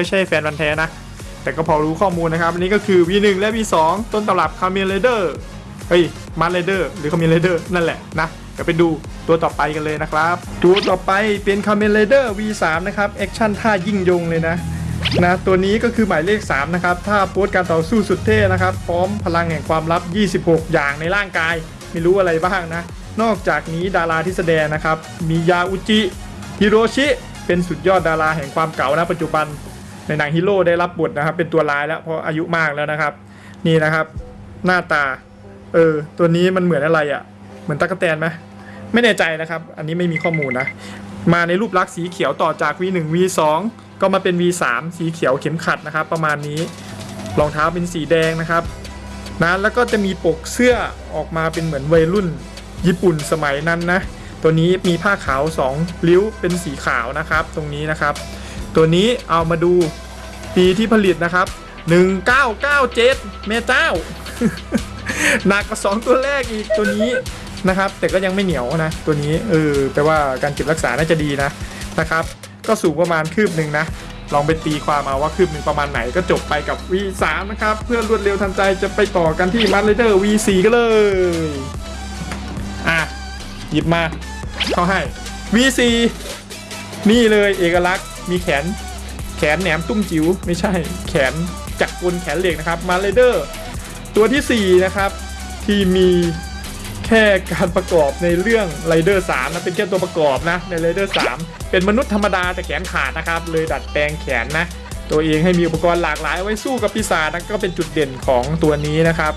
ไม่ใช่แฟนพันแท้นะ แต่ก็พอรู้ข้อมูลนะครับ อันนี้ก็คือ V1 และ V2 ต้นตำรับคาเมเ a เดอร์เฮ้ยมาร์เ a เดอร์หรือคาเมเ a เดอร์นั่นแหละนะเดี๋ยวไปดูตัวต่อไปกันเลยนะครับ ตัวต่อไปเป็นคาเมเ a เดอร์ V3 นะครับแอคชั่นท่ายิ่งยงเลยนะนะตัวนี้ก็คือหมายเลข 3 นะครับ ท่า pose การต่อสู้สุดเท่นะครับ พร้อมพลังแห่งความลับ 26 อย่างในร่างกาย ไม่รู้อะไรบ้างนะ นอกจากนี้ดาราที่แสดงนะครับ มียาอุจิฮิโรชิ เป็นสุดยอดดาราแห่งความเก่านะปัจจุบัน ในหนังฮีโร่ได้รับบทนะครับ เป็นตัวร้ายแล้วเพราะอายุมากแล้วนะครับ นี่นะครับ หน้าตา เออ ตัวนี้มันเหมือนอะไรอะ่ะ เหมือนตั๊กแตนไหมไม่แน่ใจนะครับ อันนี้ไม่มีข้อมูลนะ มาในรูปลักษณ์สีเขียวต่อจาก V1 V2 ก็มาเป็น V3 สีเขียวเข็มขัดนะครับ ประมาณนี้รองเท้าเป็นสีแดงนะครับนะแล้วก็จะมีปกเสื้อออกมาเป็นเหมือนวัยรุ่น ญี่ปุ่นสมัยนั้นนะ ตัวนี้มีผ้าขาว 2 ริ้วเป็นสีขาวนะครับ ตรงนี้นะครับ ตัวนี้เอามาดูปีที่ผลิตนะครับ 1997แม่เจ้า หนักกว่าสองตัวแรกอีกตัวนี้นะครับ แต่ก็ยังไม่เหนียวนะ ตัวนี้เออแปลว่าการเก็บรักษาน่าจะดีนะนะครับ ก็สูงประมาณคืบหนึ่งนะลองไปตีความเอาว่าคืบหนึ่งประมาณไหนก็จบไปกับ V3 นะครับ เพื่อรวดเร็วทันใจจะไปต่อกันที่ m a r เ d e r V4 กันเลย อะ หยิบมาเขาให้ V4 นี่เลยเอกลักษณ์ มีแขน แขนแหนมตุ้มจิ๋วไม่ใช่ แขนจักรกลแขนเหล็กนะครับ มาเลเดอร์ ตัวทีสี่ 4 นะครับ ที่มีแค่การประกอบในเรื่องไรเดอร์3นะเป็นแค่ตัวประกอบนะในไรเดอร์3เป็นมนุษย์ธรรมดาแต่แขนขาดนะครับ เลยดัดแปลงแขนนะ ตัวเองให้มีอุปกรณ์หลากหลายไว้สู้กับปีศาจนะก็เป็นจุดเด่นของตัวนี้นะครับ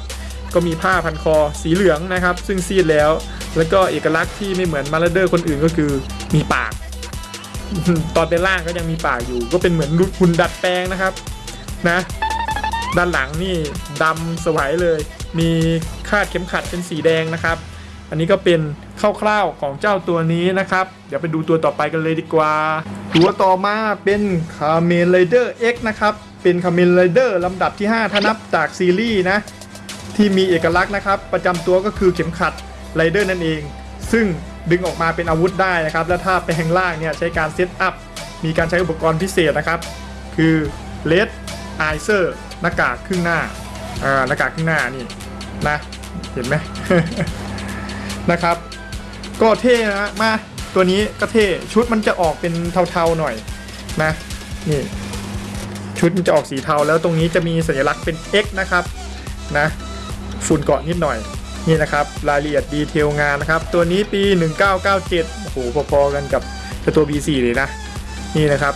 ก็มีผ้าพันคอสีเหลืองนะครับ ซึ่งซีดแล้ว แล้วก็เอกลักษณ์ที่ไม่เหมือนมาเลเดอร์คนอื่นก็คือมีปาก ตอนเป็นล่างก็ยังมีปากอยู่ ก็เป็นเหมือนหุ่นดัดแปลงนะครับนะ ด้านหลังนี่ดำสวยเลย มีคาดเข็มขัดเป็นสีแดงนะครับ อันนี้ก็เป็นคร่าวๆของเจ้าตัวนี้นะครับ เดี๋ยวไปดูตัวต่อไปกันเลยดีกว่า ตัวต่อมาเป็นคาเมนไรเดอร์ X นะครับ เป็นคาเมนไรเดอร์ลำดับที่ 5 ถ้านับจากซีรีส์นะที่มีเอกลักษณ์นะครับ ประจำตัวก็คือเข็มขัดไรเดอร์นั่นเอง ซึ่ง ดึงออกมาเป็นอาวุธได้นะครับ และท่าแปลงร่างเนี่ยใช้การ set up มีการใช้อุปกรณ์พิเศษนะครับ คือเรดไอเซอร์หน้ากากครึ่งหน้าอ่าหน้ากากครึ่งหน้านี่นะ เห็นไหมนะครับ ก็เท่นะมาตัวนี้ก็เท่ชุดมันจะออกเป็นเทาๆหน่อยนะนี่ชุดมันจะออกสีเทาแล้วตรงนี้จะมีสัญลักษณ์เป็น X นะครับนะฝุ่นเกาะนิดหน่อย นี่นะครับรายละเอียดดีเทลงานนะครับ ตัวนี้ปี 1997โอ้โหพอๆกันกับตัว B4 เลยนะ นี่นะครับ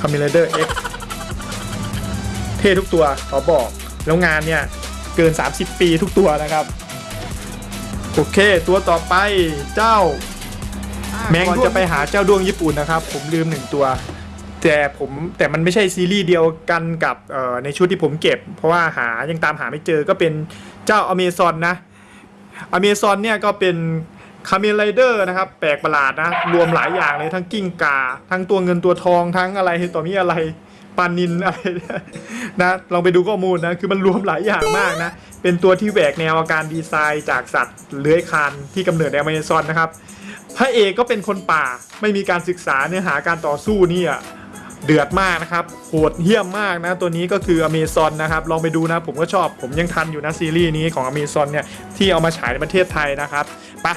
c o m m i n a d e r X เท่ทุกตัวขอบอก แล้วงานเนี่ย เกิน 30 ปีทุกตัวนะครับ โอเค ตัวต่อไปเจ้า แมงจะไปหาเจ้าดวงญี่ปุ่นนะครับ ผมลืมหนึ่งตัว แต่ผมแต่มันไม่ใช่ซีรีส์เดียวกันกับในชุดที่ผมเก็บ เพราะว่าหายังตามหาไม่เจอก็เป็น เจ้าอเมซอนนะอเมซอนเนี่ยก็เป็นคาเมนไรเดอร์นะครับ แปลกประหลาดนะ รวมหลายอย่างเลยทั้งกิ้งกา ทั้งตัวเงินตัวทองทั้งอะไรต่อมีอะไรปานินอะไรนะลองไปดูข้อมูลนะ คือมันรวมหลายอย่างมากนะ เป็นตัวที่แหวกแนวอาการดีไซน์จากสัตว์เลื้อยคลานที่กำเนิดในอเมซอนนะครับพระเอกก็เป็นคนป่าไม่มีการศึกษาเนื้อหาการต่อสู้นี่อะ เดือดมากนะครับโหดเหี้ยมมากนะ ตัวนี้ก็คืออเมซอนนะครับ ลองไปดูนะ ผมก็ชอบผมยังทันอยู่นะซีรีส์นี้ของอเมซอนเนี่ย ที่เอามาฉายในประเทศไทยนะครับปะ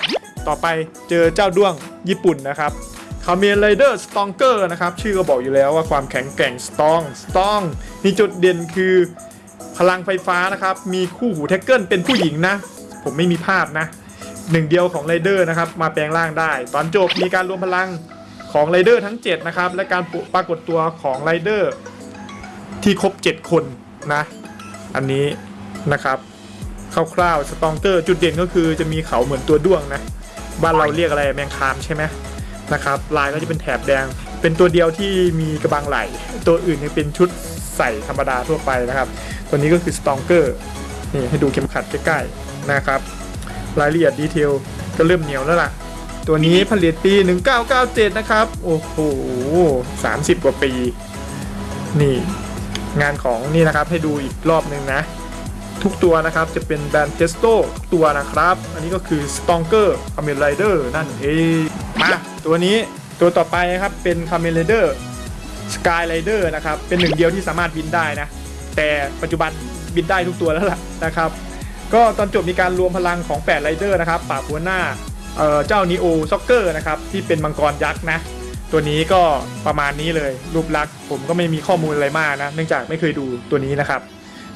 ต่อไปเจอเจ้าด้วงญี่ปุ่นนะครับคาเมนไรเดอร์สตรองเกอร์นะครับ ชื่อก็บอกอยู่แล้วว่าความแข็งแกร่ง strong strong นี่จุดเด่นคือพลังไฟฟ้านะครับ มีคู่หูแท็กเกิลเป็นผู้หญิงนะ ผมไม่มีภาพนะหนึ่งเดียวของไรเดอร์นะครับ มาแปลงร่างได้ ตอนจบมีการรวมพลัง ของไรเดอร์ทั้ง 7 นะครับ และการปรากฏตัวของไรเดอร์ที่ครบ 7 คนนะ อันนี้นะครับคร่าวๆสตองเกอร์จุดเด่นก็คือจะมีเขาเหมือนตัวด้วงนะ บ้านเราเรียกอะไรแมงคามใช่ไหมนะครับลายก็จะเป็นแถบแดง เป็นตัวเดียวที่มีกระบังไหล ตัวอื่นยังเป็นชุดใส่ธรรมดาทั่วไปนะครับ ตัวนี้ก็คือสตองเกอร์นี่ให้ดูเข็มขัดใกล้ๆนะครับ รายละเอียดดีเทลก็เริ่มเหนียวแล้วล่ะ ตัวนี้ผลิตปี 1997 นะครับ โอ้โห 30 กว่าปี นี่ งานของนี่นะครับให้ดูอีกรอบหนึ่งนะ ทุกตัวนะครับจะเป็นแบรนด์เทสโตทุกตัวนะครับ อันนี้ก็คือ Stronger Kamen Rider นั่นเองมาตัวนี้ตัวต่อไปนะครับเป็น Kamen Rider Sky Rider นะครับ เป็นหนึ่งเดียวที่สามารถบินได้นะ แต่ปัจจุบันบินได้ทุกตัวแล้วล่ะนะครับ ก็ตอนจบมีการรวมพลังของ8ไรเดอร์นะครับปราบหัวหน้า เจ้านีโอช็อกเกอร์นะครับที่เป็นมังกรยักษ์นะ ตัวนี้ก็ประมาณนี้เลยรูปลักษณ์ผมก็ไม่มีข้อมูลอะไรมากนะ เนื่องจากไม่เคยดูตัวนี้นะครับ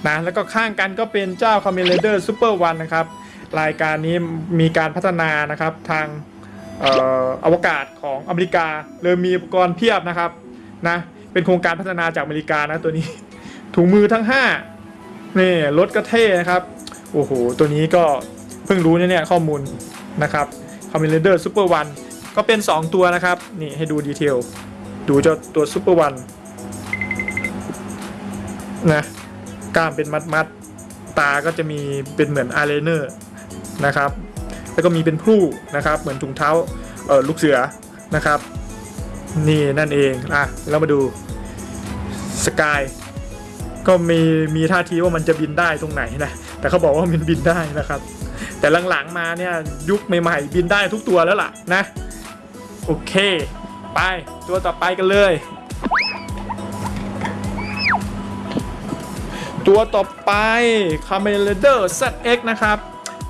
นะแล้วก็ข้างกันก็เป็นเจ้าคาเมนไรเดอร์ซูเปอร์วันนะครับรายการนี้มีการพัฒนานะครับทางเออวกาศของอเมริกาเลยมีอุปกรณ์เพียบนะครับนะเป็นโครงการพัฒนาจากอเมริกานะตัวนี้ถุงมือทั้ง5นี่รถก็เท่นะครับโอ้โหตัวนี้ก็เพิ่งรู้เนี่ยข้อมูลนะครับ อมมิเลเดอร์ซูเปอร์วันก็เป็น 2 ตัวนะครับ นี่ให้ดูดีเทล ดูเจ้าตัวซูเปอร์วันนะกล้ามเป็นมัดมัดตาก็จะมีเป็นเหมือนอายไลเนอร์นะครับ แล้วก็มีเป็นพลูนะครับ เหมือนถุงเท้าเออลูกเสือนะครับ นี่นั่นเองอะเรามาดูสกายก็มีมีท่าทีว่ามันจะบินได้ตรงไหนนะ แต่เขาบอกว่ามันบินได้นะครับ แต่หลังๆมาเนี่ยยุคใหม่ๆบินได้ทุกตัวแล้วล่ะนะ โอเค ไปตัวต่อไปกันเลย ตัวต่อไป c a m e l a d e r ZX นะครับ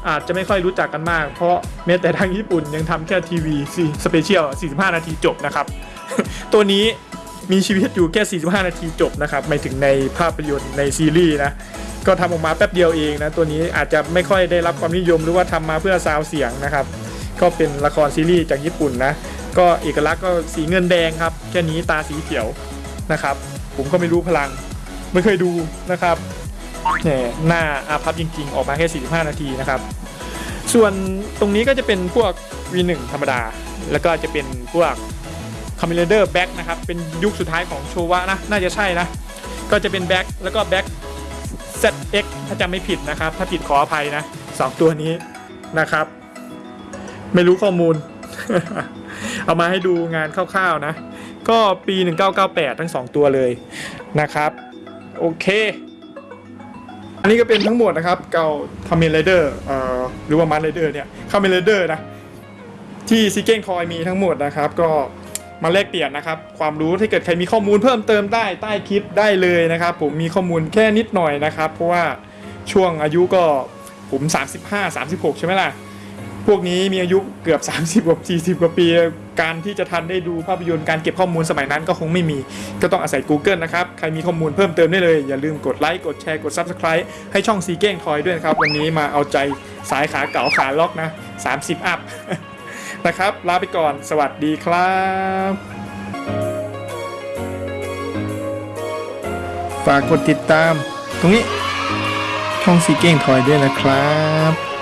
อาจจะไม่ค่อยรู้จักกันมาก เพราะแม้แต่ทางญี่ปุ่นยังทำแค่ทีวีสเปเชียล 45 นาทีจบนะครับ ตัวนี้มีชีวิตอยู่แค่ 45 นาทีจบนะครับ ไม่ถึงในภาพยนตร์ในซีรีส์นะ ก็ทำออกมาแป๊บเดียวเองนะตัวนี้อาจจะไม่ค่อยได้รับความนิยมหรือว่าทำมาเพื่อซาวเสียงนะครับ ก็เป็นละครซีรีส์จากญี่ปุ่นนะก็เอกลักษณ์ก็สีเงินแดงครับแค่นี้ตาสีเขียวนะครับ ผมก็ไม่รู้พลัง ไม่เคยดูนะครับเนี่ยหน้าอาพับจริง ๆ ออกมาแค่ 45 นาทีนะครับ ส่วนตรงนี้ก็จะเป็นพวก V1 ธรรมดา แล้วก็จะเป็นพวกคอมมิเลเดอร์แบ็กนะครับ เป็นยุคสุดท้ายของโชวะนะ น่าจะใช่นะ ก็จะเป็นแบ็กแล้วก็แบ็ก ZX ถ้าจำไม่ผิดนะครับ ถ้าผิดขออภัยนะสองตัวนี้นะครับ ไม่รู้ข้อมูล เอามาให้ดูงานคร่าวๆนะ ก็ปี 1998 ทั้ง 2 ตัวเลยนะครับ โอเคอันนี้ก็เป็นทั้งหมดนะครับเก่าคาเมนไรเดอร์เอ่อหรือว่ามันไรเดอร์เนี่ยคาเมนไรเดอร์นะที่ซีเกนคอยมีทั้งหมดนะครับ ก็ มาแลกเปลี่ยนนะครับ ความรู้ถ้าเกิดใครมีข้อมูลเพิ่มเติมได้ใต้คลิปได้เลยนะครับ ผมมีข้อมูลแค่นิดหน่อยนะครับ เพราะว่าช่วงอายุก็ผม 35 36 ใช่ไหมล่ะ พวกนี้มีอายุเกือบ 30กว่า40 กว่าปี การที่จะทันได้ดูภาพยนตร์การเก็บข้อมูลสมัยนั้นก็คงไม่มี ก็ต้องอาศัย Google นะครับ ใครมีข้อมูลเพิ่มเติมได้เลย อย่าลืมกดไลค์ กดแชร์ กด Subscribe ให้ช่องซีเก้งทอยด้วยนะครับ วันนี้มาเอาใจสายขาเก๋าขาล็อกนะ 30 อัพ นะครับ ลาไปก่อน สวัสดีครับ ฝากกดติดตาม ตรงนี้ช่องซีเก้งทอยด้วยนะครับ